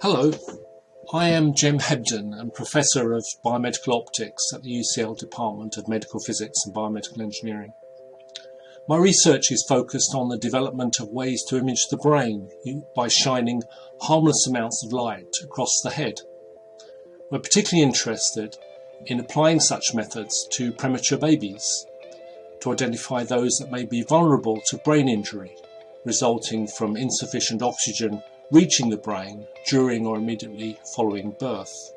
Hello, I am Jem Hebden and Professor of Biomedical Optics at the UCL Department of Medical Physics and Biomedical Engineering. My research is focused on the development of ways to image the brain by shining harmless amounts of light across the head. We're particularly interested in applying such methods to premature babies to identify those that may be vulnerable to brain injury resulting from insufficient oxygen reaching the brain during or immediately following birth.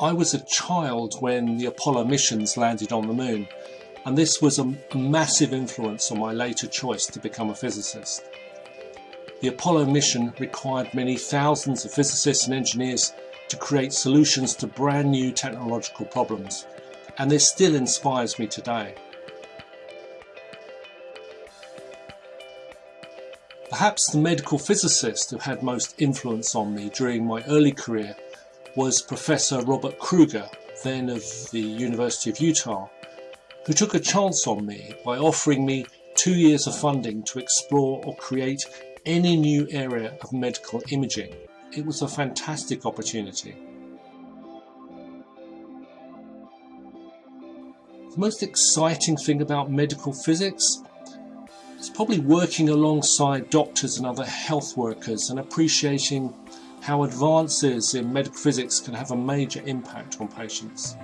I was a child when the Apollo missions landed on the moon and this was a, massive influence on my later choice to become a physicist. The Apollo mission required many thousands of physicists and engineers to create solutions to brand new technological problems and this still inspires me today. Perhaps the medical physicist who had most influence on me during my early career was Professor Robert Kruger, then of the University of Utah, who took a chance on me by offering me two years of funding to explore or create any new area of medical imaging. It was a fantastic opportunity. The most exciting thing about medical physics it's probably working alongside doctors and other health workers and appreciating how advances in medical physics can have a major impact on patients.